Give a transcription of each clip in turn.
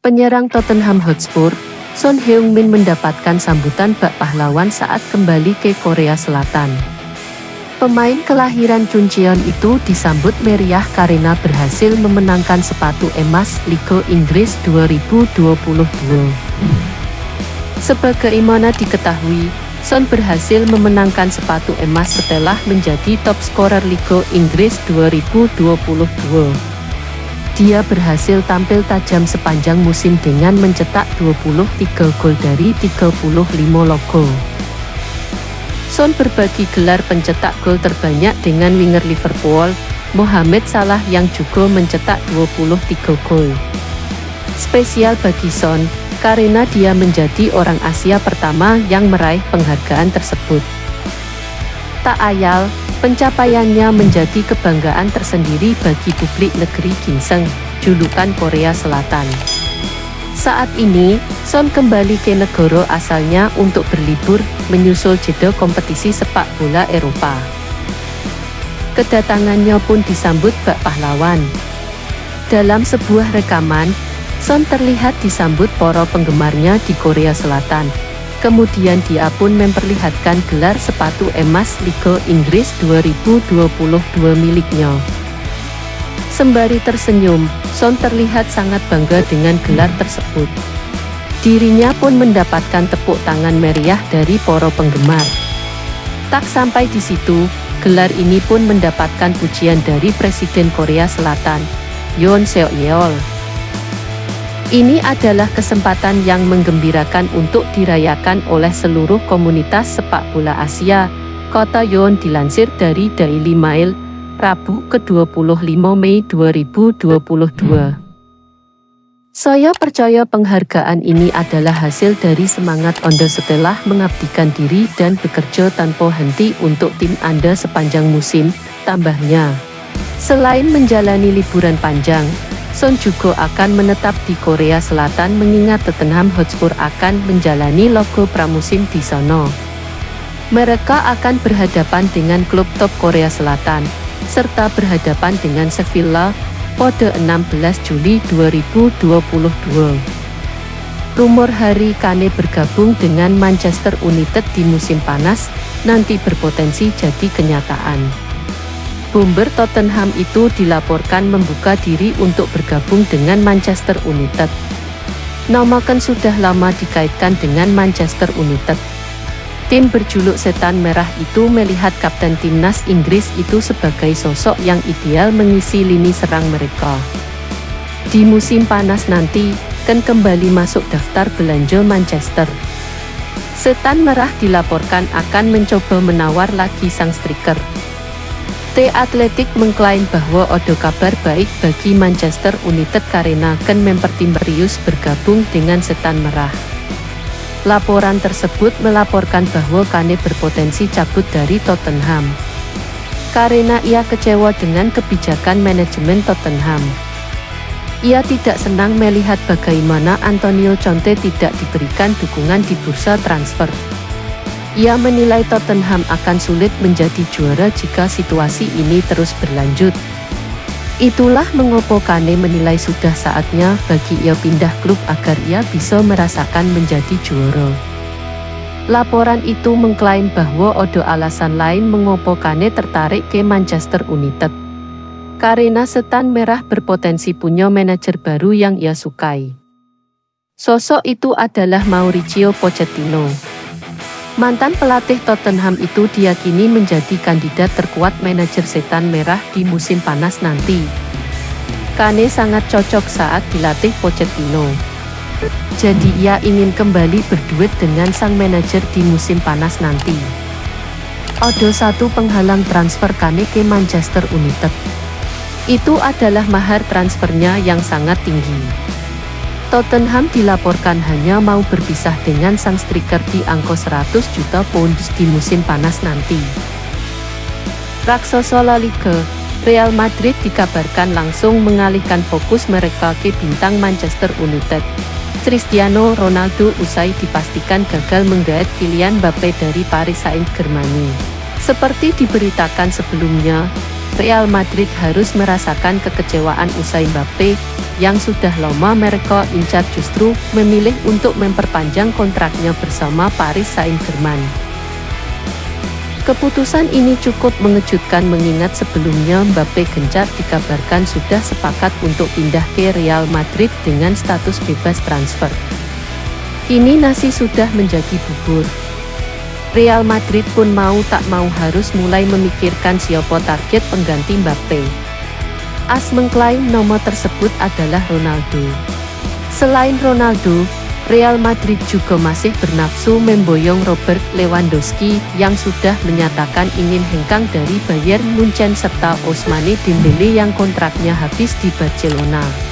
Penyerang Tottenham Hotspur, Son Heung-min mendapatkan sambutan bak pahlawan saat kembali ke Korea Selatan. Pemain kelahiran Chuncheon itu disambut meriah karena berhasil memenangkan sepatu emas Liga Inggris 2022. Sebagaimana diketahui, Son berhasil memenangkan sepatu emas setelah menjadi top scorer Liga Inggris 2022. Dia berhasil tampil tajam sepanjang musim dengan mencetak 23 gol dari 35 logo. Son berbagi gelar pencetak gol terbanyak dengan winger Liverpool, Mohamed Salah yang juga mencetak 23 gol. Spesial bagi Son, karena dia menjadi orang Asia pertama yang meraih penghargaan tersebut. Ayal, pencapaiannya menjadi kebanggaan tersendiri bagi publik negeri Ginseng, julukan Korea Selatan. Saat ini, Son kembali ke negara asalnya untuk berlibur, menyusul jeda kompetisi sepak bola Eropa. Kedatangannya pun disambut bak pahlawan. Dalam sebuah rekaman, Son terlihat disambut para penggemarnya di Korea Selatan, Kemudian dia pun memperlihatkan gelar sepatu emas Liga Inggris 2022 miliknya. Sembari tersenyum, Son terlihat sangat bangga dengan gelar tersebut. Dirinya pun mendapatkan tepuk tangan meriah dari para penggemar. Tak sampai di situ, gelar ini pun mendapatkan pujian dari Presiden Korea Selatan, Yoon Seok Yeol. Ini adalah kesempatan yang menggembirakan untuk dirayakan oleh seluruh komunitas sepak bola Asia, Kota Yon dilansir dari Daily Mail, Rabu ke-25 Mei 2022. Saya percaya penghargaan ini adalah hasil dari semangat Anda setelah mengabdikan diri dan bekerja tanpa henti untuk tim Anda sepanjang musim, tambahnya. Selain menjalani liburan panjang, Son juga akan menetap di Korea Selatan mengingat Tottenham Hotspur akan menjalani logo pramusim di sono. Mereka akan berhadapan dengan klub top Korea Selatan, serta berhadapan dengan Sevilla pada 16 Juli 2022. Rumor Hari Kane bergabung dengan Manchester United di musim panas nanti berpotensi jadi kenyataan. Bomber Tottenham itu dilaporkan membuka diri untuk bergabung dengan Manchester United. Nama kan sudah lama dikaitkan dengan Manchester United. Tim berjuluk Setan Merah itu melihat Kapten Timnas Inggris itu sebagai sosok yang ideal mengisi lini serang mereka. Di musim panas nanti, kan kembali masuk daftar belanja Manchester. Setan Merah dilaporkan akan mencoba menawar lagi sang striker. The Athletic mengklaim bahwa ada kabar baik bagi Manchester United karena Ken mempertimbang bergabung dengan Setan Merah. Laporan tersebut melaporkan bahwa Kane berpotensi cabut dari Tottenham. Karena ia kecewa dengan kebijakan manajemen Tottenham. Ia tidak senang melihat bagaimana Antonio Conte tidak diberikan dukungan di bursa transfer. Ia menilai Tottenham akan sulit menjadi juara jika situasi ini terus berlanjut. Itulah mengapa Kane menilai sudah saatnya bagi ia pindah klub agar ia bisa merasakan menjadi juara. Laporan itu mengklaim bahwa ada alasan lain mengapa Kane tertarik ke Manchester United. Karena setan merah berpotensi punya manajer baru yang ia sukai. Sosok itu adalah Mauricio Pochettino. Mantan pelatih Tottenham itu diyakini menjadi kandidat terkuat manajer setan merah di musim panas nanti. Kane sangat cocok saat dilatih Pochettino. Jadi ia ingin kembali berduet dengan sang manajer di musim panas nanti. Ada satu penghalang transfer Kane ke Manchester United. Itu adalah mahar transfernya yang sangat tinggi. Tottenham dilaporkan hanya mau berpisah dengan sang striker di angka 100 juta pound di musim panas nanti. Raksasa La Liga, Real Madrid dikabarkan langsung mengalihkan fokus mereka ke bintang Manchester United. Cristiano Ronaldo usai dipastikan gagal menggait pilihan Mbappe dari Paris Saint-Germain. Seperti diberitakan sebelumnya, Real Madrid harus merasakan kekecewaan usai Mbappe, yang sudah lama mereka incar justru memilih untuk memperpanjang kontraknya bersama Paris Saint-Germain. Keputusan ini cukup mengejutkan mengingat sebelumnya Mbappe gencar dikabarkan sudah sepakat untuk pindah ke Real Madrid dengan status bebas transfer. Kini nasi sudah menjadi bubur. Real Madrid pun mau tak mau harus mulai memikirkan siapa target pengganti Mbappe. As mengklaim nomor tersebut adalah Ronaldo. Selain Ronaldo, Real Madrid juga masih bernafsu memboyong Robert Lewandowski yang sudah menyatakan ingin hengkang dari Bayern Munchen serta Osmane Dembele yang kontraknya habis di Barcelona.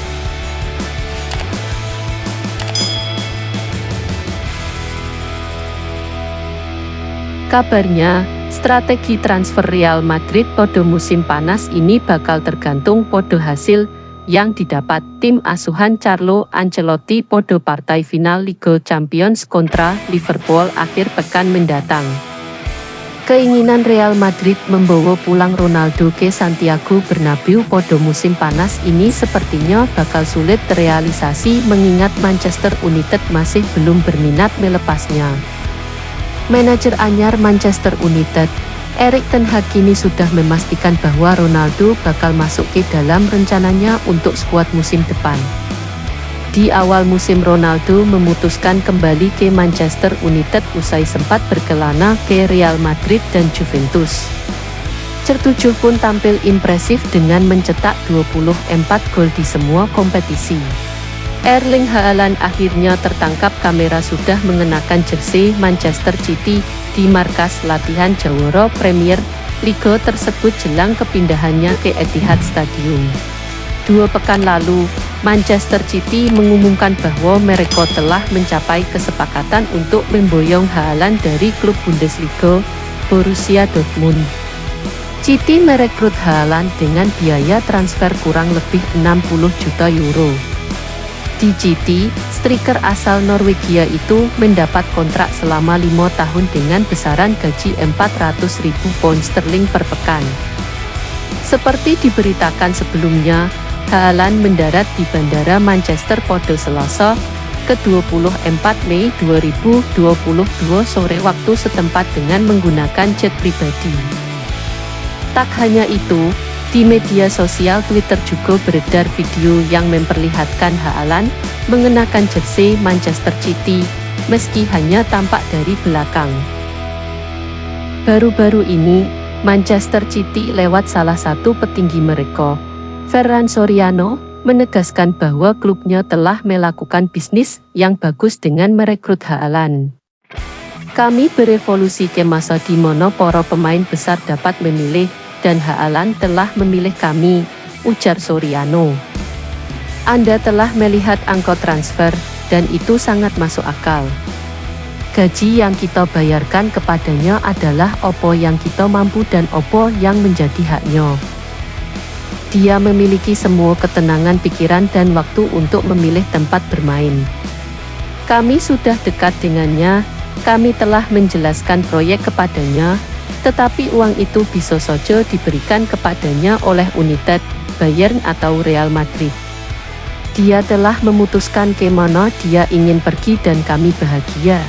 Kabarnya, strategi transfer Real Madrid pada musim panas ini bakal tergantung pada hasil yang didapat tim asuhan Carlo Ancelotti pada partai final Liga Champions kontra Liverpool akhir pekan mendatang. Keinginan Real Madrid membawa pulang Ronaldo ke Santiago Bernabeu pada musim panas ini sepertinya bakal sulit terrealisasi mengingat Manchester United masih belum berminat melepasnya. Manajer anyar Manchester United, Erik Ten Hag kini sudah memastikan bahwa Ronaldo bakal masuk ke dalam rencananya untuk skuad musim depan. Di awal musim Ronaldo memutuskan kembali ke Manchester United usai sempat berkelana ke Real Madrid dan Juventus. Certujuh pun tampil impresif dengan mencetak 24 gol di semua kompetisi. Erling Haaland akhirnya tertangkap kamera sudah mengenakan jersey Manchester City di markas latihan Jawara Premier Liga tersebut jelang kepindahannya ke Etihad Stadium. Dua pekan lalu, Manchester City mengumumkan bahwa mereka telah mencapai kesepakatan untuk memboyong Haaland dari klub Bundesliga, Borussia Dortmund. City merekrut Haaland dengan biaya transfer kurang lebih 60 juta euro. Di GT, striker asal Norwegia itu mendapat kontrak selama lima tahun dengan besaran gaji 400.000 pound sterling per pekan. Seperti diberitakan sebelumnya, Haaland mendarat di Bandara Manchester pada Selasa, ke-24 Mei 2022 sore waktu setempat dengan menggunakan jet pribadi. Tak hanya itu, di media sosial Twitter juga beredar video yang memperlihatkan Haaland mengenakan jersey Manchester City, meski hanya tampak dari belakang. Baru-baru ini, Manchester City lewat salah satu petinggi mereka, Ferran Soriano, menegaskan bahwa klubnya telah melakukan bisnis yang bagus dengan merekrut Haaland. Kami berevolusi ke masa di mana para pemain besar dapat memilih dan Haalan telah memilih kami, ujar Soriano. Anda telah melihat angka transfer, dan itu sangat masuk akal. Gaji yang kita bayarkan kepadanya adalah opo yang kita mampu dan opo yang menjadi haknya. Dia memiliki semua ketenangan pikiran dan waktu untuk memilih tempat bermain. Kami sudah dekat dengannya, kami telah menjelaskan proyek kepadanya, tetapi uang itu bisa saja diberikan kepadanya oleh United, Bayern atau Real Madrid. Dia telah memutuskan ke mana dia ingin pergi dan kami bahagia.